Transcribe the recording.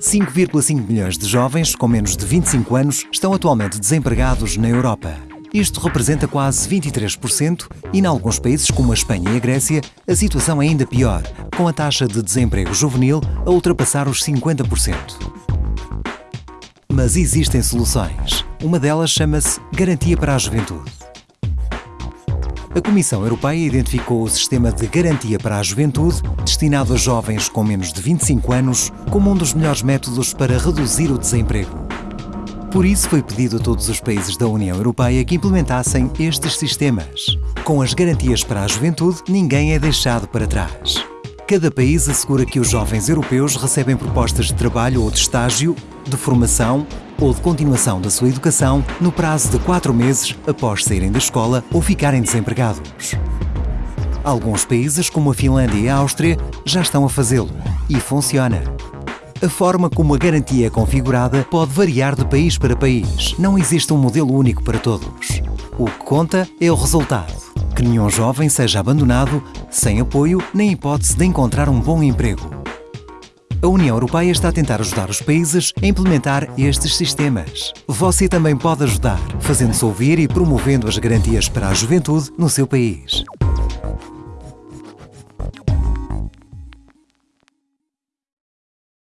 5,5 milhões de jovens com menos de 25 anos estão atualmente desempregados na Europa. Isto representa quase 23% e, em alguns países como a Espanha e a Grécia, a situação é ainda pior, com a taxa de desemprego juvenil a ultrapassar os 50%. Mas existem soluções. Uma delas chama-se Garantia para a Juventude. A Comissão Europeia identificou o Sistema de Garantia para a Juventude, destinado a jovens com menos de 25 anos, como um dos melhores métodos para reduzir o desemprego. Por isso foi pedido a todos os países da União Europeia que implementassem estes sistemas. Com as garantias para a juventude, ninguém é deixado para trás. Cada país assegura que os jovens europeus recebem propostas de trabalho ou de estágio, de formação ou de continuação da sua educação no prazo de quatro meses após saírem da escola ou ficarem desempregados. Alguns países, como a Finlândia e a Áustria, já estão a fazê-lo e funciona. A forma como a garantia é configurada pode variar de país para país. Não existe um modelo único para todos. O que conta é o resultado. Que nenhum jovem seja abandonado, sem apoio nem hipótese de encontrar um bom emprego. A União Europeia está a tentar ajudar os países a implementar estes sistemas. Você também pode ajudar, fazendo-se ouvir e promovendo as garantias para a juventude no seu país.